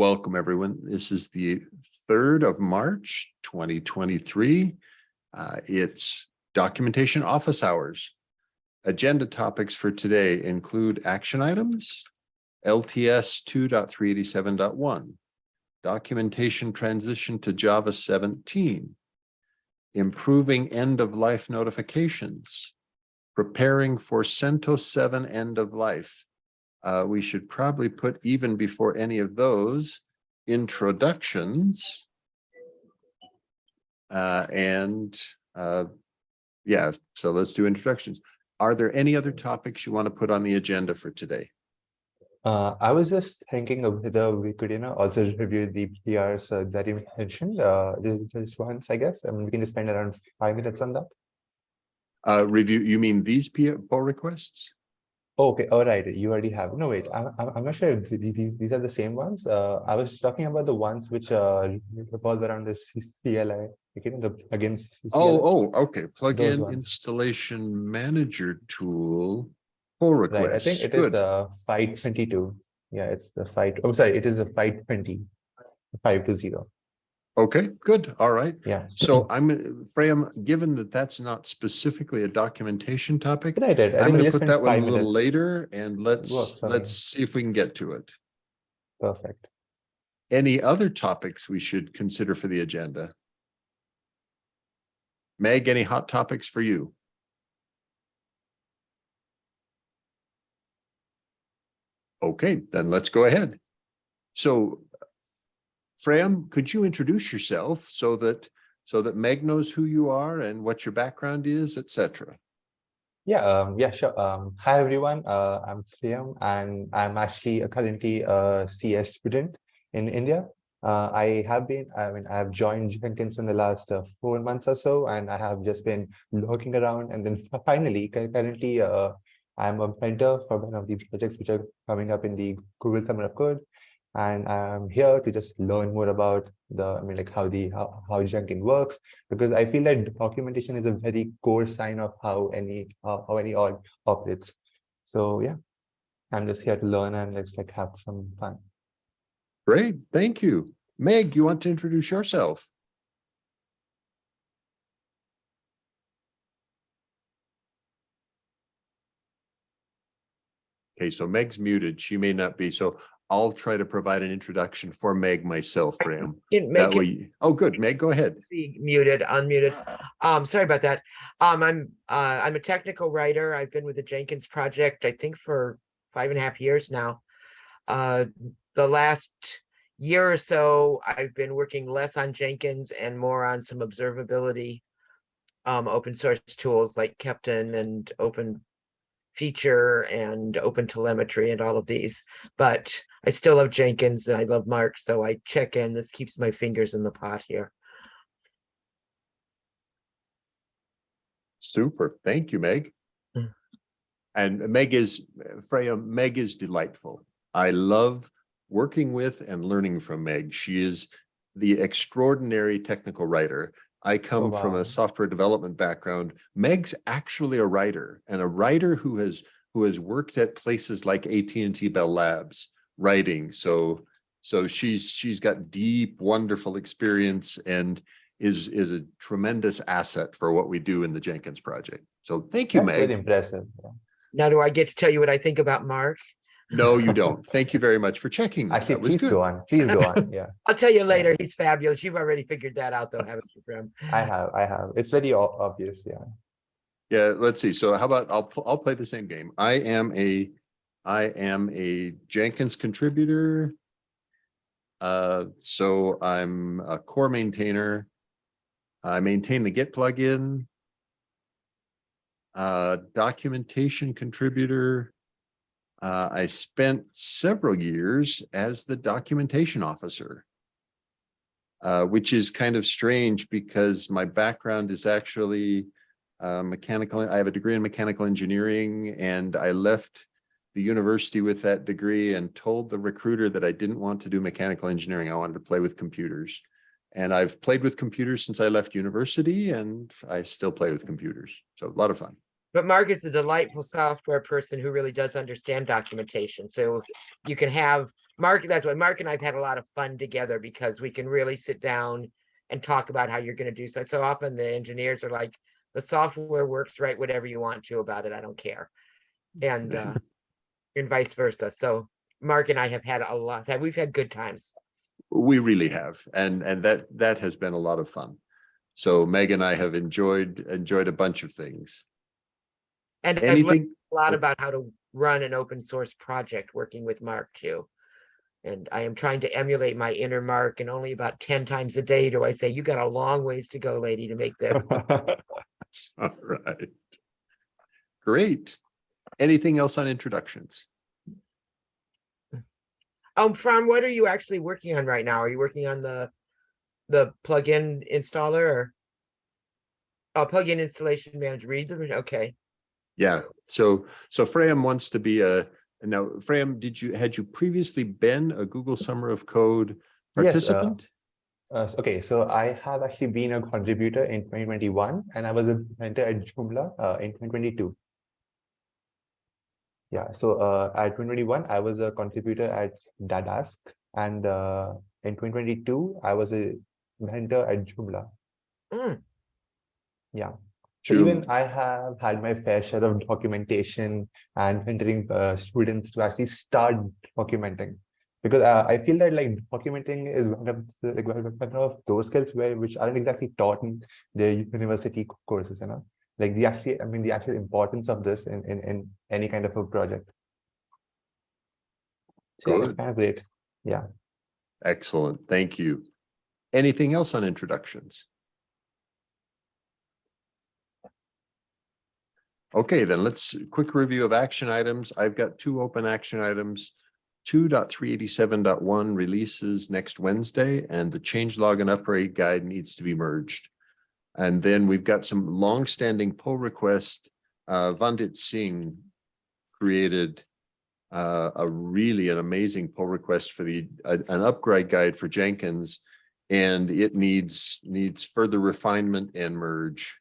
Welcome, everyone. This is the third of March, twenty twenty-three. Uh, it's documentation office hours. Agenda topics for today include action items, LTS 2.387.1, documentation transition to Java seventeen, improving end-of-life notifications, preparing for CentOS seven end of life. Uh, we should probably put even before any of those introductions. Uh, and, uh, yeah, so let's do introductions. Are there any other topics you want to put on the agenda for today? Uh, I was just thinking of whether we could, you know, also review the PRs uh, that you mentioned, uh, just, just once, I guess, and we can just spend around five minutes on that. Uh, review, you mean these P- pull requests? Okay, all right, you already have, no, wait, I'm, I'm not sure if these, these are the same ones. Uh, I was talking about the ones which uh revolve around the CLI, again, the against. CLI. Oh, oh, okay. Plug-in installation manager tool. Pull Right, I think it is Good. uh five twenty-two. Yeah, it's the five, oh, sorry, it is a five twenty. Five to zero, Okay, good. All right. yeah. So I'm, Freyam, given that that's not specifically a documentation topic, right, I I'm think we gonna just put spent that one a five little minutes. later and let's, Works for me. let's see if we can get to it. Perfect. Any other topics we should consider for the agenda? Meg, any hot topics for you? Okay, then let's go ahead. So Freyam, could you introduce yourself so that, so that Meg knows who you are and what your background is, et cetera? Yeah, um, yeah, sure. Um, hi everyone. Uh, I'm Liam, and I'm actually a currently a CS student in India. Uh, I have been, I mean, I've joined Jenkins in the last uh, four months or so, and I have just been looking around. And then finally, currently, uh, I'm a mentor for one of the projects which are coming up in the Google Summer of Code. And I'm here to just learn more about the, I mean, like how the how, how Jenkins works, because I feel that documentation is a very core sign of how any uh, how any org operates. So yeah, I'm just here to learn and let's like have some fun. Great, thank you. Meg, you want to introduce yourself? Okay, so Meg's muted. She may not be, so I'll try to provide an introduction for Meg myself, Ram. That way, oh, good, Meg, go ahead. be muted, unmuted. Um, sorry about that. Um, I'm, uh, I'm a technical writer. I've been with the Jenkins project, I think for five and a half years now. Uh, the last year or so, I've been working less on Jenkins and more on some observability. Um, open source tools like Keptn and Open Feature and Open Telemetry and all of these. But I still love Jenkins and I love Mark, so I check in. This keeps my fingers in the pot here. Super, thank you, Meg. Mm. And Meg is, Freya, Meg is delightful. I love working with and learning from Meg. She is the extraordinary technical writer. I oh, come from wow. a software development background. Meg's actually a writer and a writer who has who has worked at places like AT&T Bell Labs writing. So so she's she's got deep, wonderful experience and is is a tremendous asset for what we do in the Jenkins project. So thank you, That's very Meg. impressive. yeah. Now, do I get to tell you what I think about Mark? No, you don't. Thank you very much for checking. that. Actually, That was please good. go on. Please go on. Yeah, I'll tell you later. He's fabulous. You've already figured that out, though, haven't you, Prem? I have. I have. It's very obvious. Yeah. Yeah, let's see. So how about I'll I'll play the same game. I am a I am a Jenkins contributor. Uh, so I'm a core maintainer. I maintain the Git plugin. Uh, documentation contributor. Uh, I spent several years as the documentation officer. Uh, which is kind of strange because my background is actually uh, mechanical, I have a degree in mechanical engineering and I left the university with that degree and told the recruiter that I didn't want to do mechanical engineering. I wanted to play with computers. And I've played with computers since I left university and I still play with computers. So a lot of fun. But Mark is a delightful software person who really does understand documentation. So you can have Mark, that's why Mark and I've had a lot of fun together because we can really sit down and talk about how you're gonna do so. So often the engineers are like, the software works, write whatever you want to about it, I don't care. And uh, and vice versa. So Mark and I have had a lot, we've had good times. We really have, and, and that, that has been a lot of fun. So Meg and I have enjoyed, enjoyed a bunch of things. And I've learned a lot about how to run an open source project working with Mark too. And I am trying to emulate my inner Mark and only about ten times a day do I say, you got a long ways to go, lady, to make this. all right. Great. Anything else on introductions? Um, Fran, what are you actually working on right now? Are you working on the, the plugin installer or? Oh, plugin installation manager, read them, okay. Yeah, so, so Freyam wants to be a, now, Freyam, did you, had you previously been a Google Summer of Code Yes, uh, participant? Uh, okay, so I have actually been a contributor in 2021 and I was a mentor at Joomla uh, in 2022. Yeah, so uh, at 2021, I was a contributor at Dadask and uh, in 2022, I was a mentor at Joomla. Mm, Yeah, so even I have had my fair share of documentation and mentoring uh, students to actually start documenting. Because uh, I feel that like documenting is one of the, like, one of those skills where which aren't exactly taught in the university courses, you know, like the actually, I mean, the actual importance of this in in, in any kind of a project. So yeah, it's kind of great. Yeah. Excellent, thank you. Anything else on introductions? Okay, then let's, quick review of action items. I've got two open action items. 2.387.1 releases next Wednesday and the change log and upgrade guide needs to be merged. And then we've got some long-standing pull request. Uh, Vandit Singh created uh, a really an amazing pull request for the, a- an upgrade guide for Jenkins. And it needs, needs further refinement and merge.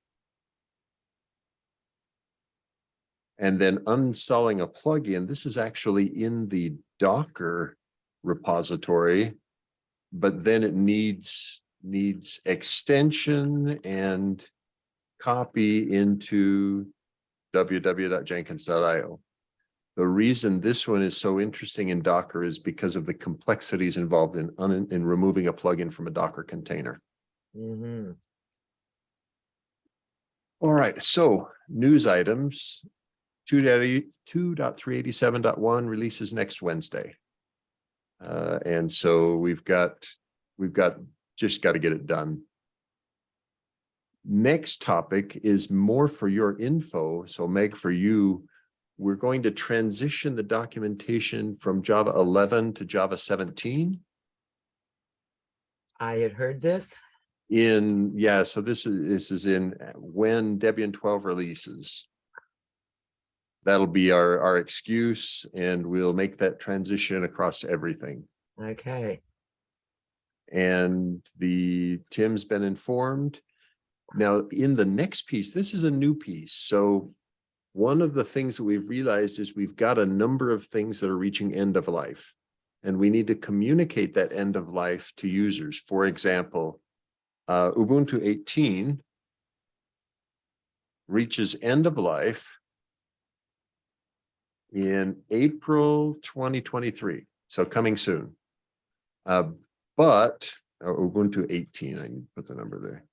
And then uninstalling a plugin, this is actually in the Docker repository. But then it needs, needs extension and copy into www.jenkins.io. The reason this one is so interesting in Docker is because of the complexities involved in, in removing a plugin from a Docker container. mhm. All right, so news items. Two dot two dot three eighty-seven dot one releases next Wednesday. Uh, and so we've got, we've got, just got to get it done. Next topic is more for your info. So Meg, for you, we're going to transition the documentation from Java eleven to Java seventeen. I had heard this. In, yeah, so this is, this is in uh, when Debian twelve releases. That'll be our, our excuse and we'll make that transition across everything. Okay, And the, Tim's been informed. Now, in the next piece, this is a new piece, so. One of the things that we've realized is we've got a number of things that are reaching end of life. And we need to communicate that end of life to users. For example, uh, Ubuntu eighteen. Reaches end of life. In April twenty twenty-three, so coming soon. Uh, but Ubuntu eighteen, I need to put the number there.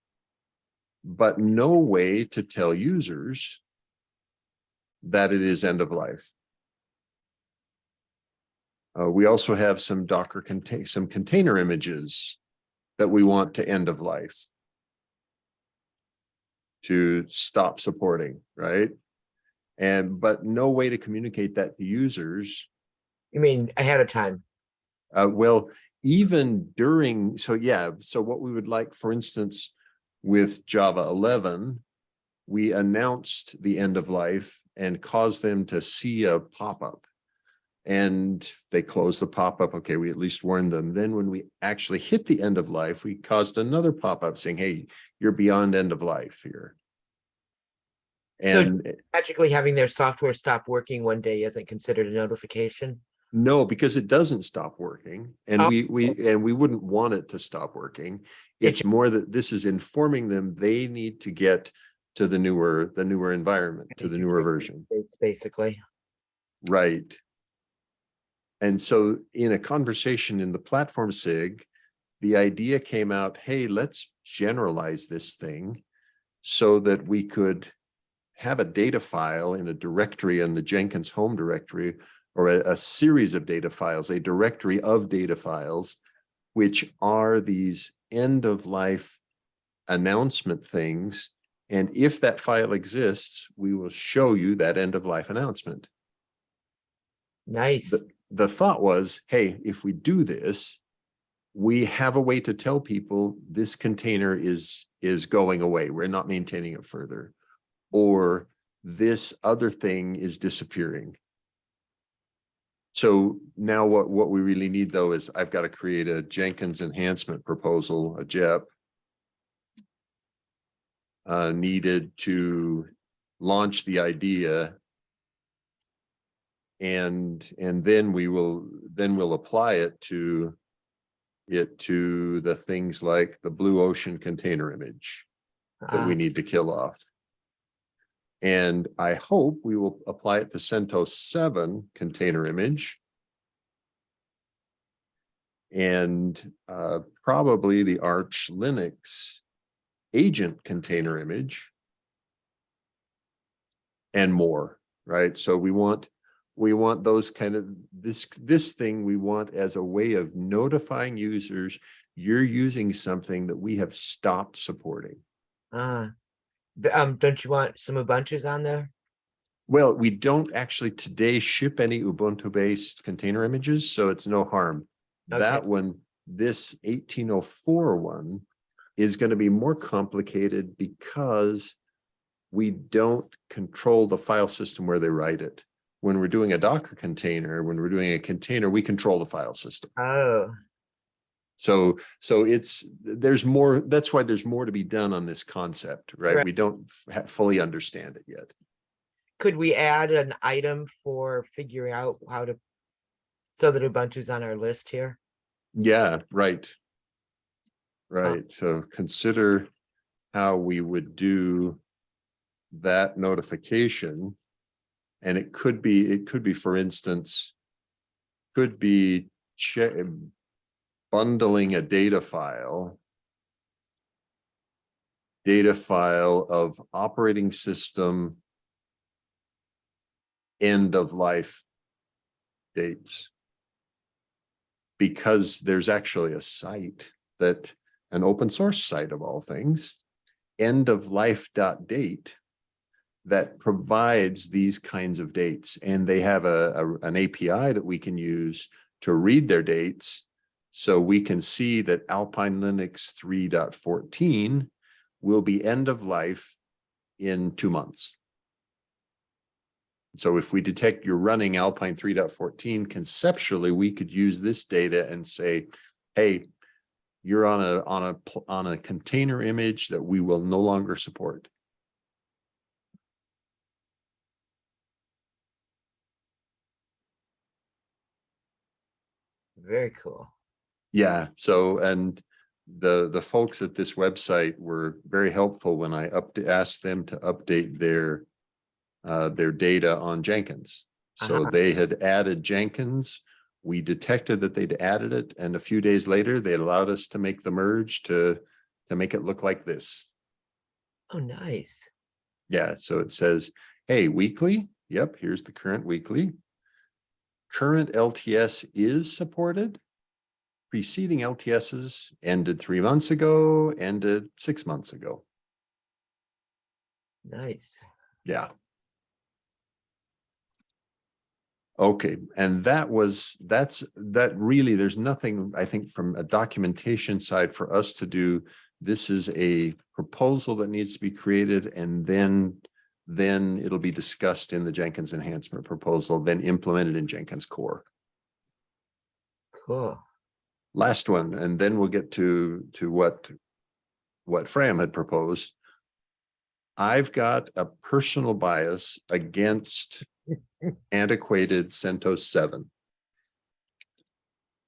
But no way to tell users. That it is end of life. Uh, we also have some Docker contain, some container images. That we want to end of life. To stop supporting, right? And, but no way to communicate that to users. you mean ahead of time? Uh, well, even during, so yeah, so what we would like, for instance, with Java eleven. We announced the end of life and caused them to see a pop-up. And they closed the pop-up. Okay, we at least warned them. Then when we actually hit the end of life, we caused another pop-up saying, hey, you're beyond end of life here. So- And Magically having their software stop working one day isn't considered a notification? No, because it doesn't stop working and Oh. we, we, oh. and we wouldn't want it to stop working. It's more that this is informing them they need to get to the newer, the newer environment, to the newer version. It's basically, Right. And so in a conversation in the platform SIG, the idea came out, hey, let's generalize this thing so that we could have a data file in a directory in the Jenkins home directory or a, a series of data files, a directory of data files, which are these end of life announcement things. And if that file exists, we will show you that end of life announcement nice. the thought was, hey, if we do this, we have a way to tell people this container is, is going away. We're not maintaining it further. Or this other thing is disappearing. So now what, what we really need though is I've got to create a Jenkins enhancement proposal, a JEP. Uh, needed to launch the idea and, and then we will, then we'll apply it to it to the things like the blue ocean container image that Ah, we need to kill off. And I hope we will apply it to CentOS seven container image. And uh, probably the Arch Linux agent container image. And more, right? So we want, we want those kind of, this, this thing we want as a way of notifying users you're using something that we have stopped supporting. ah. Um, don't you want some Ubuntu's on there? Well, we don't actually today ship any Ubuntu-based container images, so it's no harm. Okay. That one, this 1804 one, is going to be more complicated because we don't control the file system where they write it. When we're doing a Docker container, when we're doing a container, we control the file system. Oh, So, so it's, there's more, that's why there's more to be done on this concept, right? Right. We don't fully understand it yet. could we add an item for figuring out how to? So that Ubuntu's on our list here? Yeah, right. Right, so consider how we would do that notification. And it could be, it could be, for instance, could be bundling a data file. Data file of operating system end of life dates because there's actually a site that, an open source site of all things, end of life dot date that provides these kinds of dates. And they have a, a- an API that we can use to read their dates. So we can see that Alpine Linux 3.14 will be end of life in two months. So if we detect you're running Alpine 3.14, conceptually, we could use this data and say, hey, you're on a, on a, on a container image that we will no longer support. Very cool. Yeah, so, and the, the folks at this website were very helpful when I up, asked them to update their, uh, their data on Jenkins. So Uh-huh. they had added Jenkins. We detected that they'd added it, and a few days later, they allowed us to make the merge to, to make it look like this. Oh, nice. Yeah, so it says, hey, weekly, yep, here's the current weekly. Current LTS is supported. Preceding LTSs ended three months ago, ended six months ago. Nice. Yeah. Okay, and that was, that's, that really, there's nothing, I think, from a documentation side for us to do. This is a proposal that needs to be created and then, then it'll be discussed in the Jenkins enhancement proposal, then implemented in Jenkins core. Cool. Last one, and then we'll get to, to what, what Freyam had proposed. I've got a personal bias against antiquated CentOS seven.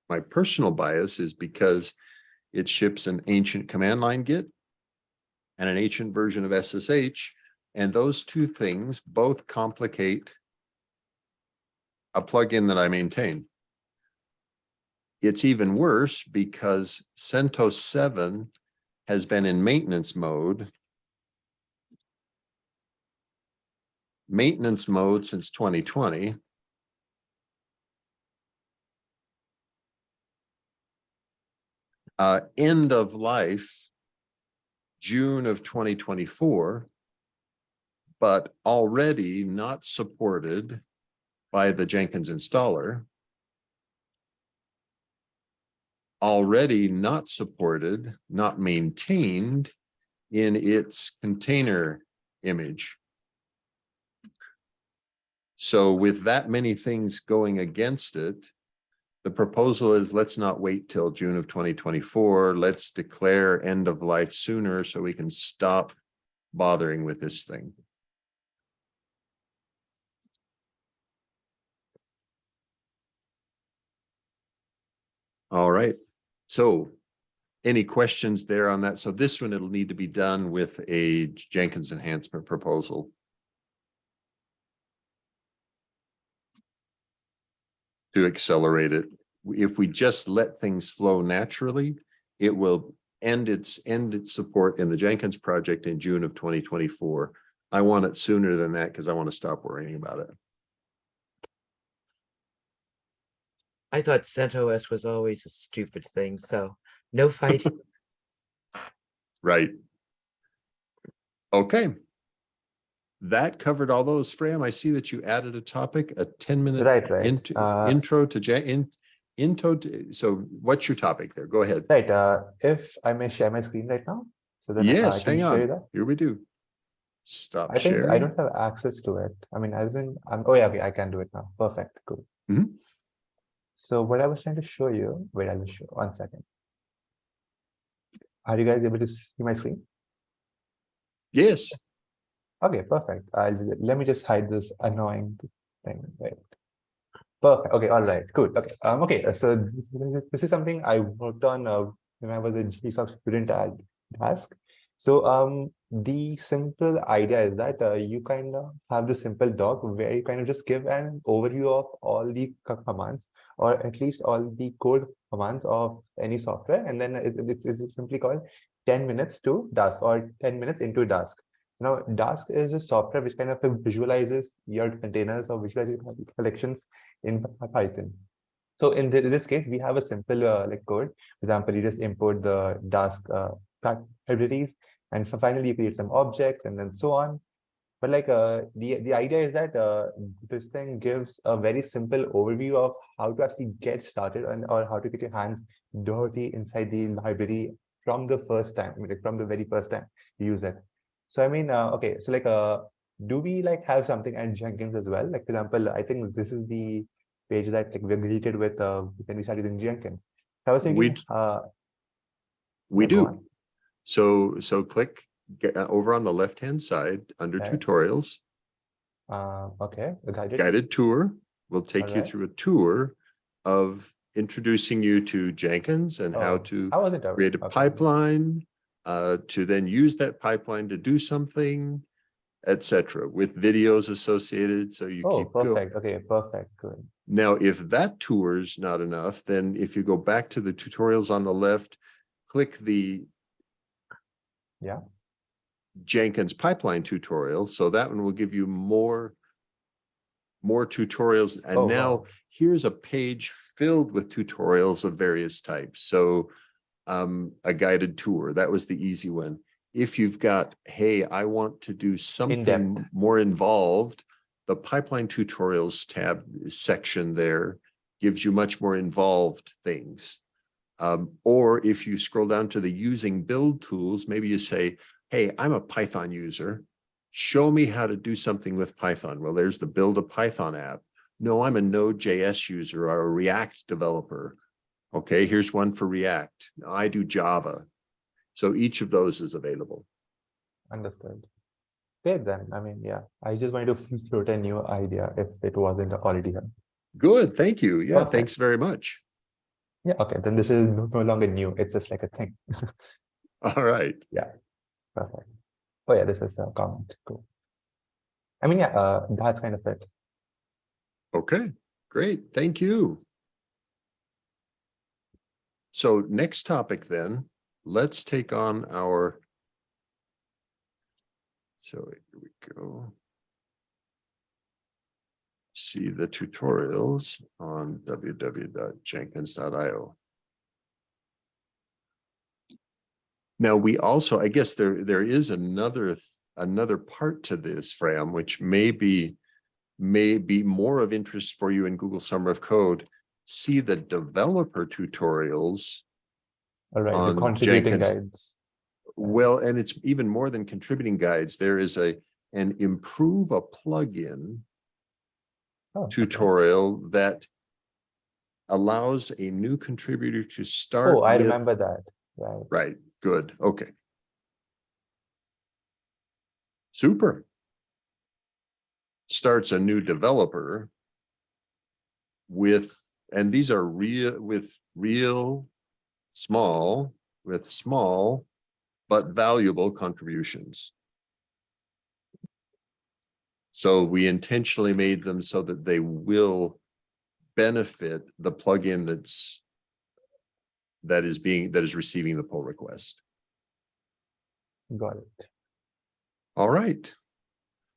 my personal bias is because it ships an ancient command line Git and an ancient version of SSH, and those two things both complicate a plugin that I maintain. It's even worse because CentOS seven has been in maintenance mode. Maintenance mode since twenty twenty. Uh, end of life. June of twenty twenty-four. But already not supported by the Jenkins installer. Already not supported, not maintained in its container image. So with that many things going against it, the proposal is let's not wait till June of twenty twenty-four. Let's declare end of life sooner so we can stop bothering with this thing. All right, so any questions there on that? So this one, it'll need to be done with a Jenkins enhancement proposal. To accelerate it. If we just let things flow naturally, it will end its, end its support in the Jenkins project in June of twenty twenty-four. I want it sooner than that because I want to stop worrying about it. I thought CentOS was always a stupid thing, so no fighting. Right. Okay. That covered all those, Freyam. I see that you added a topic, a ten minute Right, right. int- Uh, intro to Jan, in, into, to- so what's your topic there? Go ahead. Right, uh, if I may share my screen right now, so that I- I Yes, can hang on. that. Here we do. Stop I think I don't have access to it. I mean, I think, I'm, oh yeah, okay, I can do it now. Perfect, cool. Mhm. So what I was trying to show you, wait, I will show, one second. Are you guys able to see my screen? Yes, Okay, perfect. I'll, let me just hide this annoying thing, right? Perfect, okay, all right, good, okay, um, okay, uh, so th- th- this is something I worked on, uh, when I was a GSOC student at Dask. So, um, the simple idea is that, uh, you kind of have the simple doc where you kind of just give an overview of all the commands, or at least all the code commands of any software, and then it- it's, it's simply called ten minutes to Dask or ten minutes into Dask. Now, Dask is a software which kind of visualizes your containers or visualizes collections in Python. So in thi- this case, we have a simple uh, like code. For example, you just import the Dask uh, libraries, and so finally you create some objects and then so on. But like uh, the the idea is that uh, this thing gives a very simple overview of how to actually get started and or how to get your hands dirty inside the library from the first time, I mean, like from the very first time you use it. So I mean, uh, okay, so like, uh, do we like have something at Jenkins as well? Like, for example, I think this is the page that like we're greeted with uh, when we started using Jenkins. So I was thinking, We- uh, we do. on. So, so click get, uh, over on the left-hand side under Okay. tutorials, Uh, okay, the guided. guided tour. will take you through a tour of introducing you to Jenkins and how Oh, to I wasn't create a Okay. pipeline, uh, to then use that pipeline to do something, et cetera, with videos associated, so you Oh, keep going. perfect. Okay, perfect. Good. Now, if that tour is not enough, then if you go back to the tutorials on the left, click the Yeah. Jenkins pipeline tutorial, so that one will give you more more tutorials, Oh, and now wow. here's a page filled with tutorials of various types. So um, a guided tour, that was the easy one. If you've got, hey, I want to do something more involved, the pipeline tutorials tab section there gives you much more involved things. Um, or if you scroll down to the using build tools, maybe you say, hey, I'm a Python user. Show me how to do something with Python. Well, there's the build a Python app. No, I'm a Node.js user or a React developer. Okay, here's one for React. Now, I do Java. So each of those is available. Understood. Great then. I mean, yeah, I just wanted to float a new idea if it wasn't already here. Good, thank you. Yeah, thanks very much. Yeah, okay, then this is no longer new. It's just like a thing. All right. Yeah, perfect. Oh yeah, this is a comment. Cool. I mean, yeah, uh, that's kind of it. Okay, great. Thank you. So next topic then, let's take on our. So here we go. See the tutorials on www.jenkins.io. Now, we also, I guess there, there is another, another part to this, Freyam, which may be may be more of interest for you in Google Summer of Code. See the developer tutorials. All right, the On contributing Jenkins. guides. Well, and it's even more than contributing guides. There is a, an improve a plugin Oh, okay. tutorial that allows a new contributor to start. Oh, I with- remember that. Right. Right, good, okay. Super. Starts a new developer. With, and these are real, with real, small, with small, but valuable contributions. So we intentionally made them so that they will benefit the plugin that's that is being, that is receiving the pull request. Got it. All right.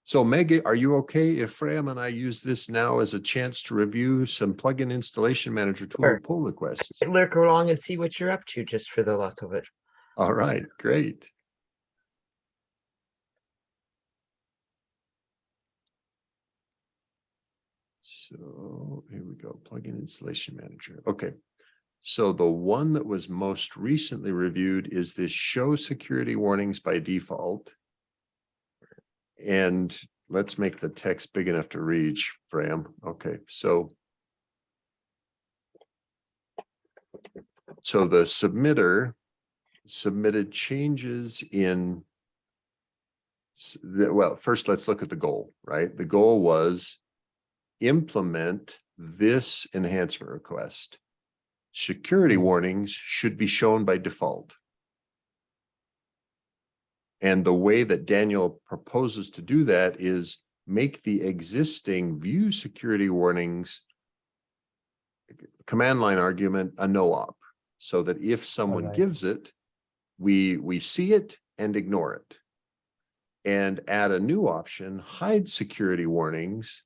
So Meg, are you okay if Freyam and I use this now as a chance to review some plugin installation manager tool Sure. pull requests? Lurk along and see what you're up to, just for the luck of it. All right, great. So here we go, plugin installation manager. Okay. So the one that was most recently reviewed is this show security warnings by default. And let's make the text big enough to reach, Freyam. Okay, so so the submitter submitted changes in well, first let's look at the goal, right? The goal was implement this enhancement request. Security warnings should be shown by default. And the way that Daniel proposes to do that is make the existing view security warnings command line argument a no-op, so that if someone Alright. gives it, we, we see it and ignore it. And add a new option, hide security warnings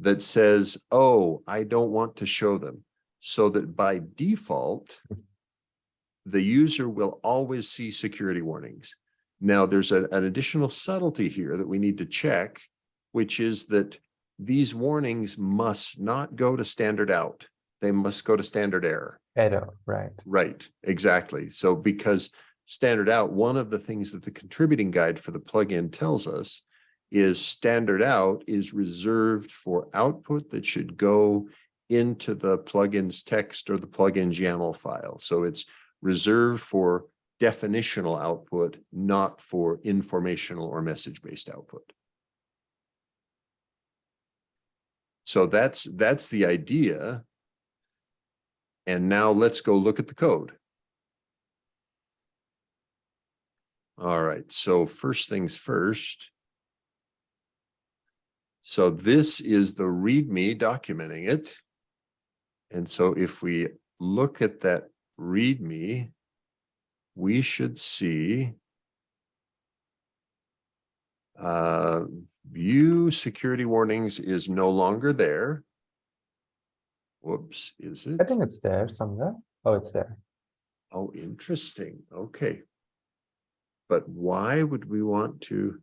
that says, oh, I don't want to show them. So that by default, the user will always see security warnings. Now, there's a- an additional subtlety here that we need to check, which is that these warnings must not go to standard out. They must go to standard error. Error, right. Right, exactly. So because standard out, one of the things that the contributing guide for the plugin tells us is standard out is reserved for output that should go into the plugin's text or the plugin's YAML file. So it's reserved for definitional output, not for informational or message-based output. So that's, that's the idea. And now let's go look at the code. All right, so first things first. So this is the README documenting it. And so if we look at that README, we should see uh, view security warnings is no longer there. Whoops, is it? I think it's there somewhere. Oh, it's there. Oh, interesting. Okay. But why would we want to?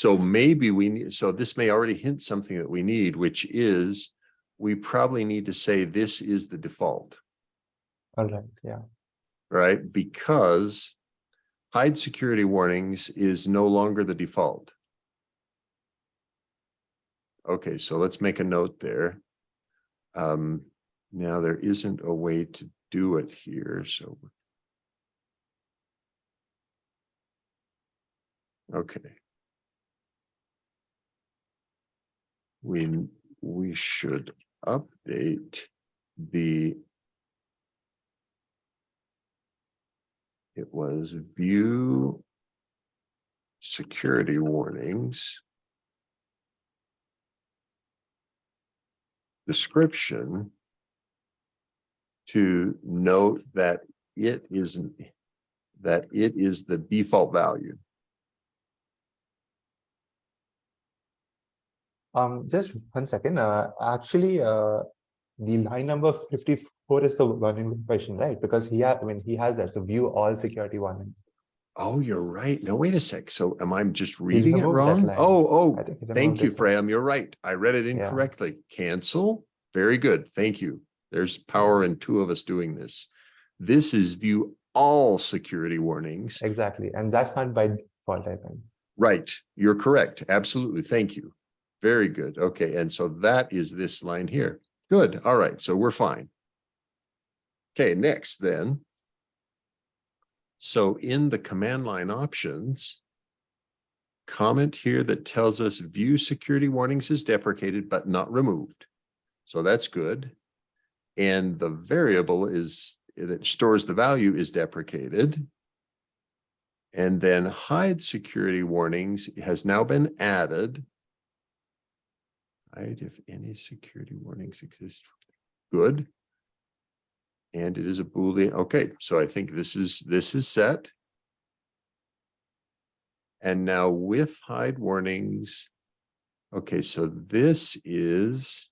So maybe we need, so this may already hint something that we need, which is we probably need to say this is the default, All right, yeah. right? Because hide security warnings is no longer the default. Okay, so let's make a note there. Um, now there isn't a way to do it here, so. Okay. We, we should update the it was view security warnings description to note that it isn't that it is the default value. Um, just one second, uh, actually, uh, the line number fifty-four is the warning question, right? Because he had, I mean, he has that, so view all security warnings. Oh, you're right. No, wait a sec. So am I just reading it wrong? Oh, oh, I think he thank you. Freyam. You're right. I read it Yeah. incorrectly. Cancel. Very good. Thank you. There's power in two of us doing this. This is view all security warnings. Exactly, and that's not by default, I think. Right. You're correct. Absolutely. Thank you. Very good. Okay. And so that is this line here. Good. All right. So we're fine. Okay, next then. So in the command line options, comment here that tells us view security warnings is deprecated but not removed. So that's good. And the variable is that stores the value is deprecated. And then hide security warnings has now been added. Hide if any security warnings exist. Good. And it is a boolean. Okay, so I think this is, this is set. And now with hide warnings. Okay, so this is.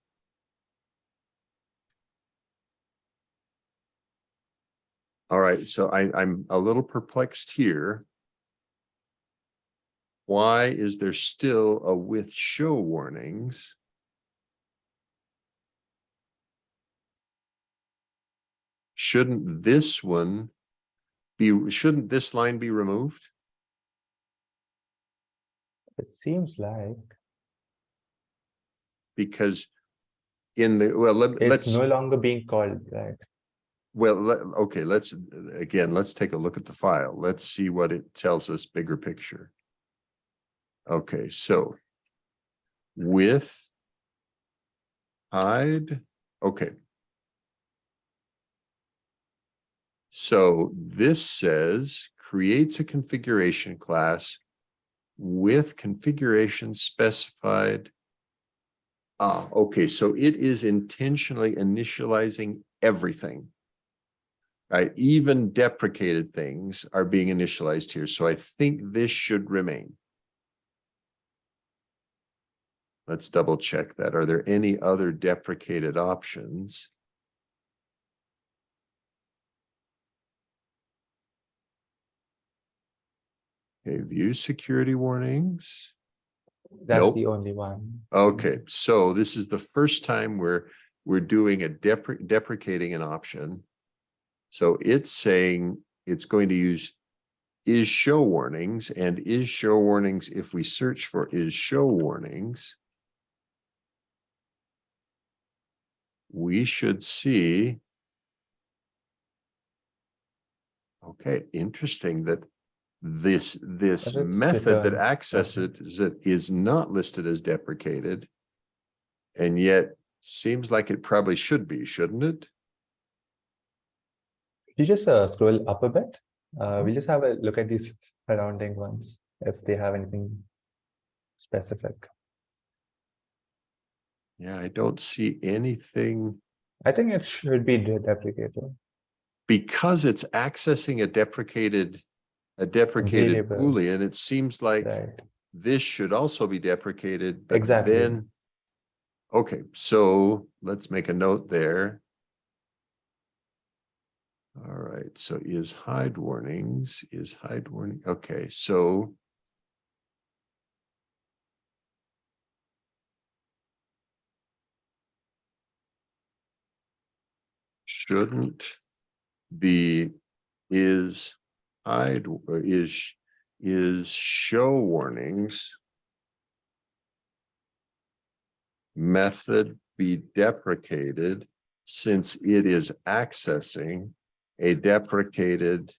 All right, so I, I'm a little perplexed here. Why is there still a with show warnings? Shouldn't this one be, shouldn't this line be removed? It seems like Because in the, well, let, it's let's, no longer being called, right? well, let, okay, let's, again, let's take a look at the file. Let's see what it tells us bigger picture. Okay, so with hide, okay. So this says creates a configuration class with configuration specified. Ah, okay, so it is intentionally initializing everything. Right, even deprecated things are being initialized here, so I think this should remain. Let's double check that. Are there any other deprecated options? Okay, view security warnings. That's Nope. the only one. Mm-hmm. Okay, so this is the first time we're, we're doing a depre- deprecating an option. So it's saying it's going to use is show warnings and is show warnings if we search for is show warnings. We should see. Okay, interesting that this, this method that accesses it is not listed as deprecated. And yet seems like it probably should be, shouldn't it? You just uh, scroll up a bit. Uh, we'll just have a look at these surrounding ones, if they have anything specific. Yeah, I don't see anything I think it should be deprecated. because it's accessing a deprecated. A deprecated Variable. boolean, it seems like Right. this should also be deprecated. but Exactly. Then. Okay, so let's make a note there. All right, so is hide warnings, is hide warning, okay, so. Shouldn't be is hide is is show warnings. Method be deprecated since it is accessing a deprecated.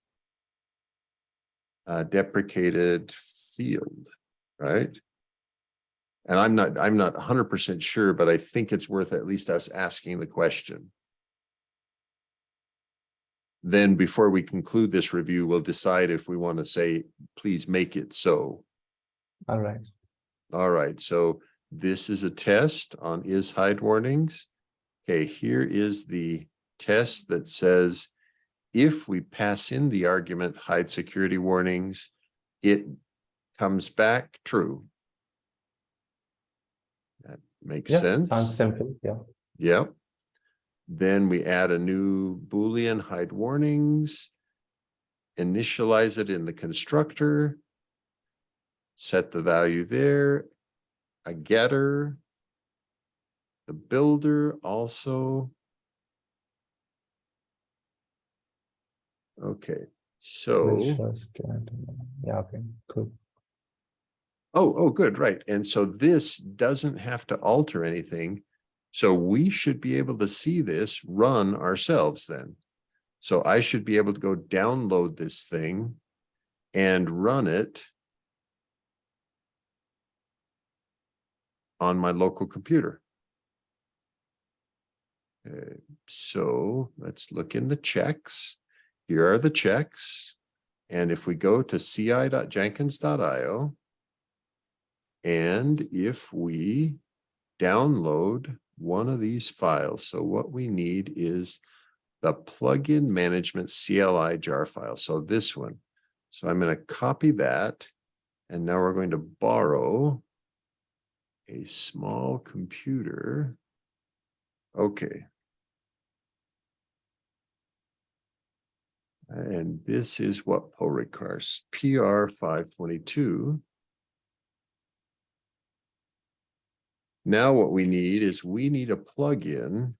Uh, deprecated field, right? And I'm not, I'm not hundred percent sure, but I think it's worth at least us asking the question. Then before we conclude this review, we'll decide if we want to say, please make it so. All right. All right, so this is a test on is hide warnings. Okay, here is the test that says if we pass in the argument hide security warnings, it comes back true. That makes Yeah, sense. sounds simple. Yeah. Yep. Then we add a new Boolean hide warnings. Initialize it in the constructor. Set the value there. A getter. The builder also. Okay, so. Which was good. Yeah, okay, cool. Oh, oh, good, right. And so this doesn't have to alter anything. So we should be able to see this run ourselves then. So I should be able to go download this thing and run it on my local computer. Uh, so let's look in the checks. Here are the checks. And if we go to ci.jenkins.io, and if we download one of these files. So what we need is the plugin management CLI jar file. So this one. So I'm going to copy that. And now we're going to borrow a small computer. Okay. And this is what PO requires, PR 522. Now what we need is we need a plugin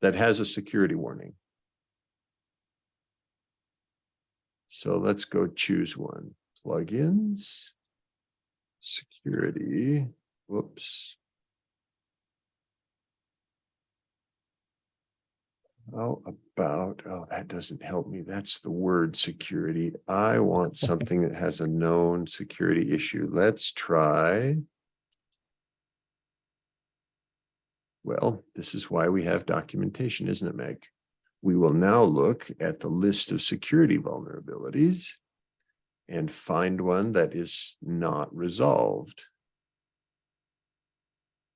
that has a security warning. So let's go choose one, plugins, security, whoops. How about, oh, that doesn't help me. That's the word security. I want something that has a known security issue. Let's try. Well, this is why we have documentation, isn't it, Meg? We will now look at the list of security vulnerabilities and find one that is not resolved.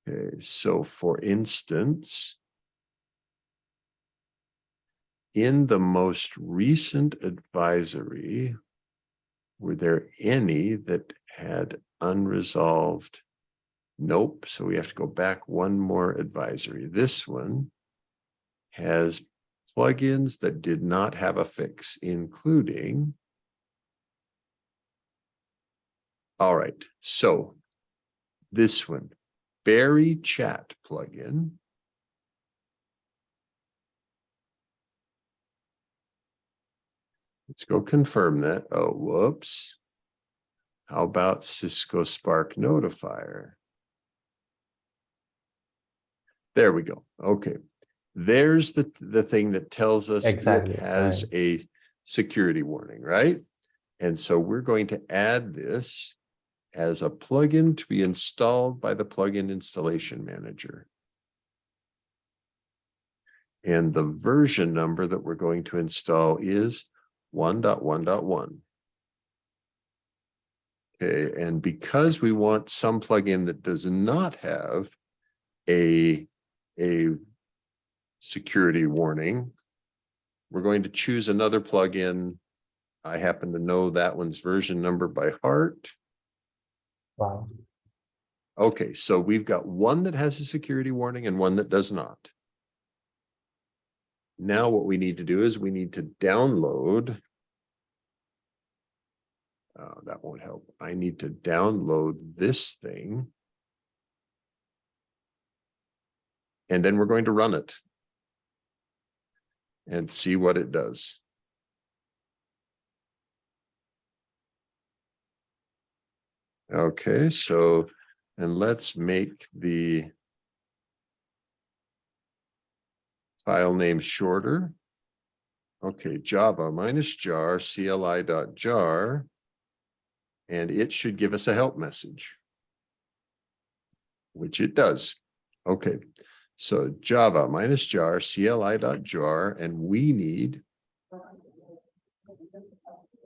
Okay, so for instance, in the most recent advisory, were there any that had unresolved Nope. So we have to go back one more advisory. This one has plugins that did not have a fix, including. All right, so this one, BearyChat plugin. Let's go confirm that. Oh, whoops. How about Cisco Spark Notifier? There we go. Okay. There's the, the thing that tells us Exactly, it has a security warning, right? And so we're going to add this as a plugin to be installed by the plugin installation manager. And the version number that we're going to install is 1.1.1. Okay, and because we want some plugin that does not have a a security warning. We're going to choose another plugin. I happen to know that one's version number by heart. Wow. Okay, so we've got one that has a security warning and one that does not. Now what we need to do is we need to download. Uh, that won't help. I need to download this thing. And then we're going to run it. And see what it does. Okay, so, and let's make the file name shorter. Okay, Java minus jar CLI dot jar. And it should give us a help message. which it does. Okay, so Java minus jar CLI dot jar, and we need.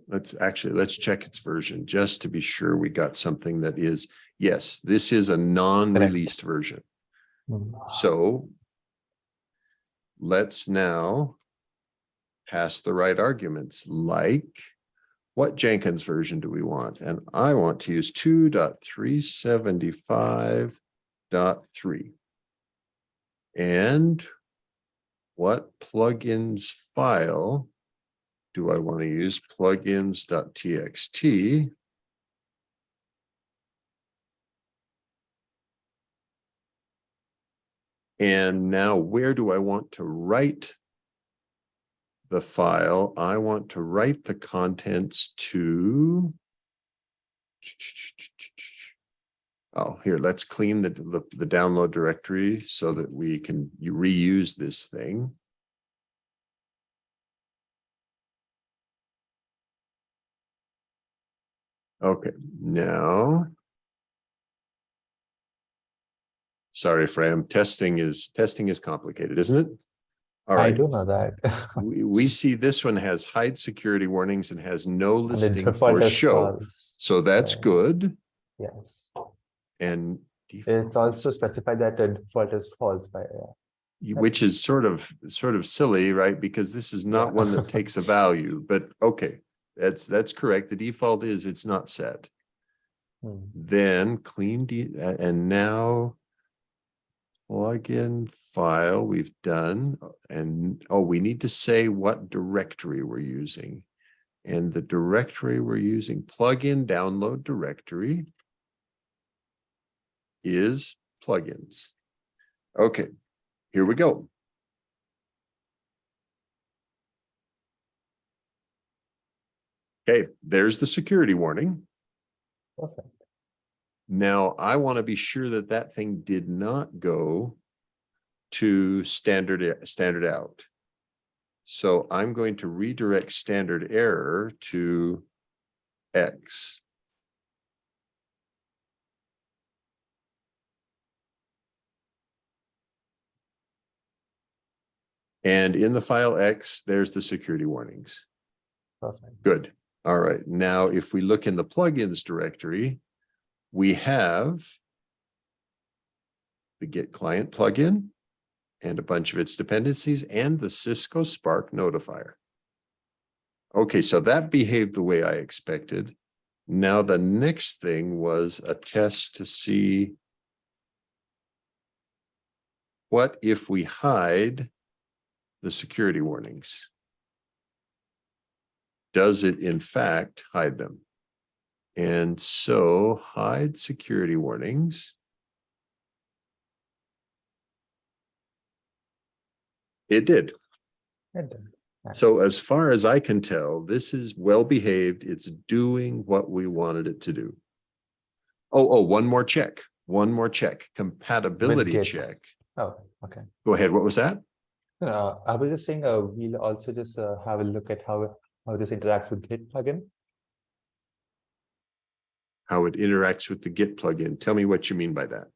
Let's actually, let's check its version just to be sure we got something that is, yes, this is a non-released version. Hmm. So let's now pass the right arguments like what Jenkins version do we want? And I want to use 2.375.3. And what plugins file do I want to use? Plugins.txt. And now where do I want to write the file? I want to write the contents to Oh, here, let's clean the, the, the download directory so that we can reuse this thing. Okay, now. Sorry, Freyam, testing is, testing is complicated, isn't it? All I do know that. we, we see this one has hide security warnings and has no listing for show. false. So that's Yeah. good Yes, and. it's also specified that the default is false by, yeah. Which is sort of, sort of silly, right? Because this is not Yeah. one that takes a value, but okay. That's, that's correct. The default is it's not set. Hmm. Then clean and now. Plugin file we've done, and, oh, we need to say what directory we're using. And the directory we're using, plugin download directory. Is plugins. Okay, here we go. Okay, there's the security warning. Perfect. Now, I want to be sure that that thing did not go to standard, standard out. So I'm going to redirect standard error to X. And in the file X, there's the security warnings. Perfect. Good. All right. Now, if we look in the plugins directory, we have the Git client plugin and a bunch of its dependencies and the Cisco Spark notifier. Okay, so that behaved the way I expected. Now, the next thing was a test to see what if we hide the security warnings? does it in fact hide them? And so hide security warnings. It did. It did. So as far as I can tell, this is well behaved. It's doing what we wanted it to do. Oh, oh, one more check, one more check, compatibility check. Oh, okay. Go ahead. What was that? Uh, I was just saying, uh, we'll also just uh, have a look at how, how this interacts with Git plugin. How it interacts with the Git plugin. Tell me what you mean by that.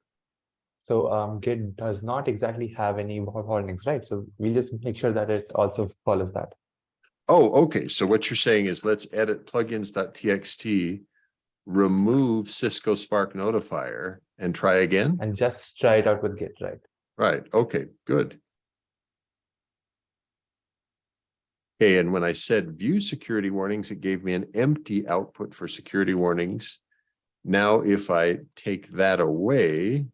So um, Git does not exactly have any wa- warnings, right? So we'll just make sure that it also follows that. Oh, okay. So what you're saying is let's edit plugins.txt, remove Cisco Spark notifier and try again? And just try it out with Git, right? Right. Okay, good. Okay, and when I said view security warnings, it gave me an empty output for security warnings. Now, if I take that away,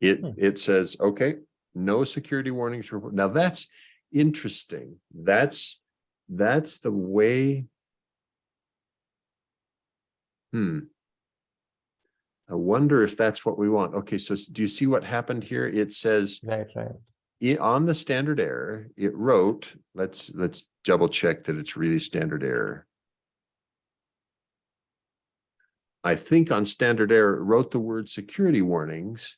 it, Hmm. it says, okay, no security warnings. report. Now, that's interesting. That's, that's the way. Hmm. I wonder if that's what we want. Okay, so do you see what happened here? It says Right, right. i- on the standard error, it wrote, let's, let's double check that it's really standard error. I think on standard error, it wrote the word security warnings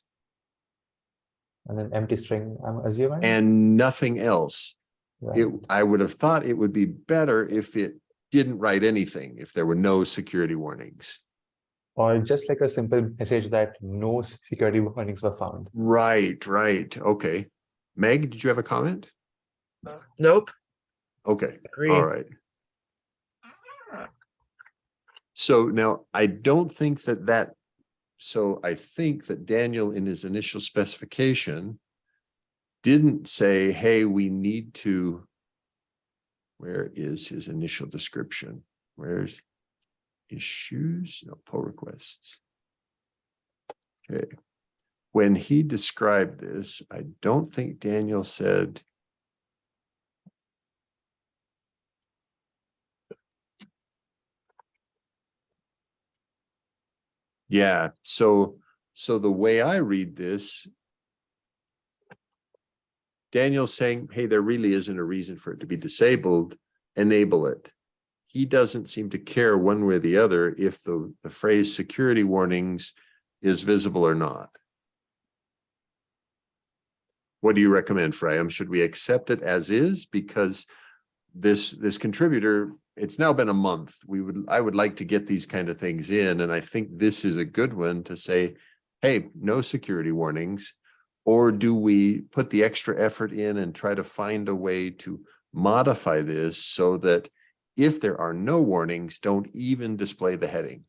And then empty string, I'm assuming. and nothing else. Right. it, I would have thought it would be better if it didn't write anything, if there were no security warnings. Or just like a simple message that no security warnings were found. Right, right, okay. Meg, did you have a comment? Nope, Okay, agree. all right. So now I don't think that that, so I think that Daniel in his initial specification didn't say, hey, we need to. Where is his initial description? Where's issues, no, pull requests? Okay. When he described this, I don't think Daniel said. Yeah, so, so the way I read this. Daniel's saying, hey, there really isn't a reason for it to be disabled, enable it. He doesn't seem to care one way or the other if the, the phrase security warnings is visible or not. What do you recommend, Freyam? Um, should we accept it as is? Because this, this contributor, it's now been a month. We would, I would like to get these kind of things in, and I think this is a good one to say, hey, no security warnings. Or do we put the extra effort in and try to find a way to modify this so that if there are no warnings, don't even display the heading?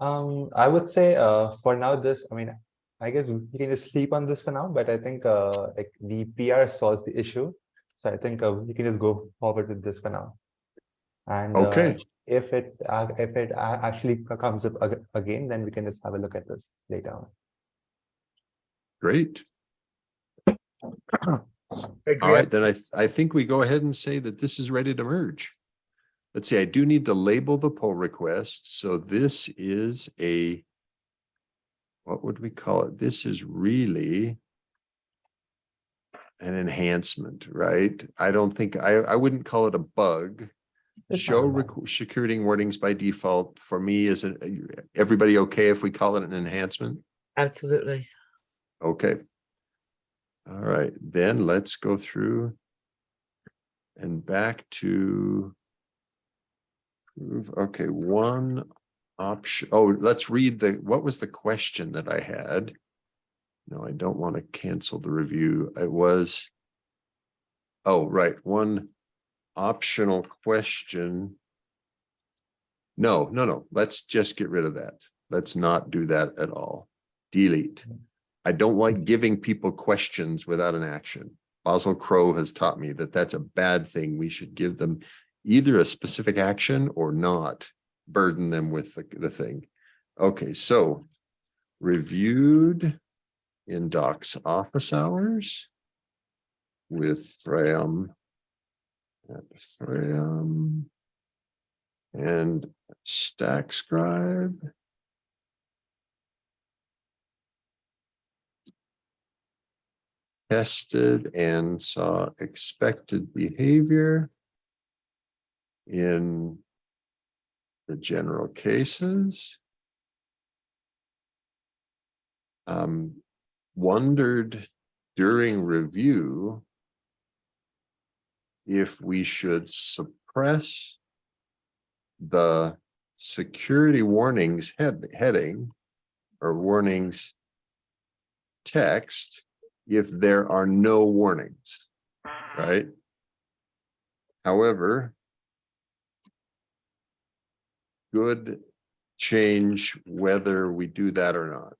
Um, I would say, uh, for now, this, I mean, I guess we can just sleep on this for now, but I think, uh, like the PR solves the issue. So I think, uh, we can just go forward with this for now. And, uh, Okay. if it, uh, if it actually comes up ag- again, then we can just have a look at this later on. Great. All Agree. right, then I, th- I think we go ahead and say that this is ready to merge. Let's see, I do need to label the pull request, so this is a. What would we call it? This is really. An enhancement, right? I don't think, I, I wouldn't call it a bug. It's Show not a bug. requ- security warnings by default, for me, is it, everybody okay if we call it an enhancement? Absolutely. Okay. All right, then let's go through. And back to. prove- Okay, one option, oh, let's read the, what was the question that I had? No, I don't want to cancel the review. It was. Oh, right, one optional question. No, no, no, let's just get rid of that. Let's not do that at all. Delete. I don't like giving people questions without an action. Basil Crow has taught me that that's a bad thing. We should give them either a specific action or not burden them with the, the thing. Okay, so reviewed in docs office hours with Fram and Fram and Stack Scribe. Tested and saw expected behavior in the general cases. Um, wondered during review if we should suppress the security warnings head heading or warnings text if there are no warnings, right? However, good change whether we do that or not.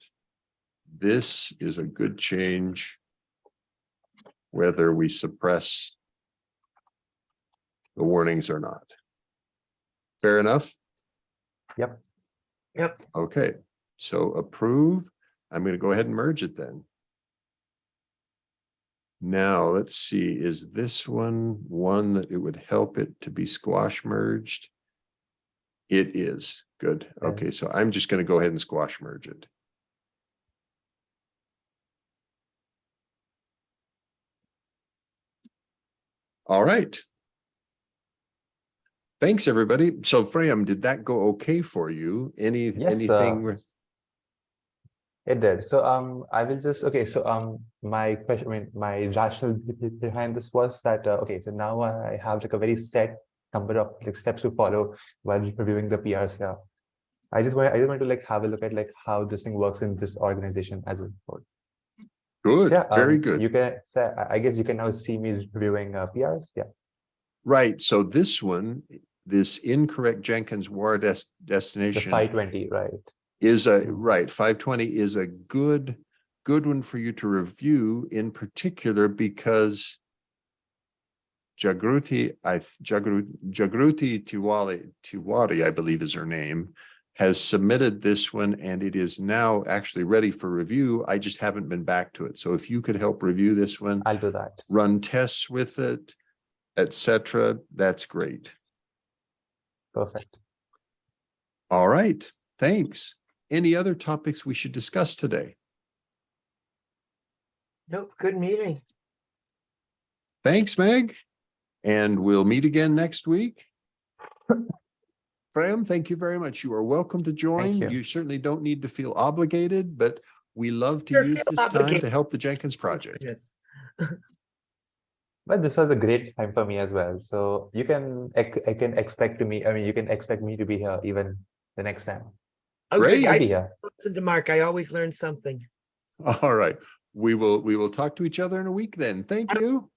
This is a good change whether we suppress the warnings or not. Fair enough? Yep. Yep. Okay, so approve. I'm going to go ahead and merge it then. Now, let's see, is this one, one that it would help it to be squash merged? It is, good. Okay, so I'm just gonna go ahead and squash merge it. All right. Thanks, everybody. So Freyam, did that go okay for you? Any, Yes, uh, anything? with- It did. So um, I will just okay. So um, my question, I mean, my rationale be- be- behind this was that uh, okay. So now I have like a very set number of like steps to follow while reviewing the PRs here. I just want I just want to like have a look at like how this thing works in this organization as a whole. Good, Yeah, very um, good. You can. So I guess you can now see me reviewing uh, PRs. Yeah. Right, so this one, this incorrect Jenkins war des- The destination five twenty, right? Is a, right, five twenty is a good, good one for you to review in particular because Jagruti, I, Jagruti, Jagruti Tiwari, Tiwari, I believe is her name, has submitted this one and it is now actually ready for review. I just haven't been back to it. So if you could help review this one, I'll do that. run tests with it, etc. that's great. Perfect. All right, thanks. Any other topics we should discuss today? Nope, good meeting. Thanks, Meg. And we'll meet again next week. Freyam, thank you very much. You are welcome to join. you. You certainly don't need to feel obligated, but we love to Sure use feel this time to help the Jenkins project. Goodness. But this was a great time for me as well. So you can, I can expect to me, I mean, you can expect me to be here even the next time. Oh, Great. I here. listen to Mark. I always learn something. All right, we will, we will talk to each other in a week then. Thank you.